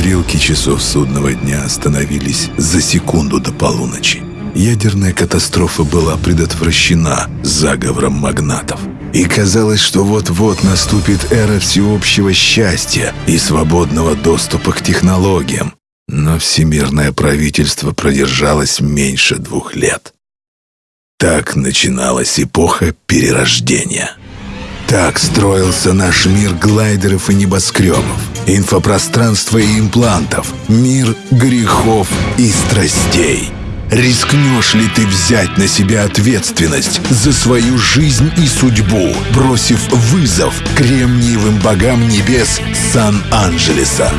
Стрелки часов судного дня остановились за секунду до полуночи. Ядерная катастрофа была предотвращена заговором магнатов. И казалось, что вот-вот наступит эра всеобщего счастья и свободного доступа к технологиям. Но всемирное правительство продержалось меньше двух лет. Так начиналась эпоха перерождения. Так строился наш мир глайдеров и небоскребов, инфопространства и имплантов, мир грехов и страстей. Рискнешь ли ты взять на себя ответственность за свою жизнь и судьбу, бросив вызов кремниевым богам небес Сан-Анджелеса?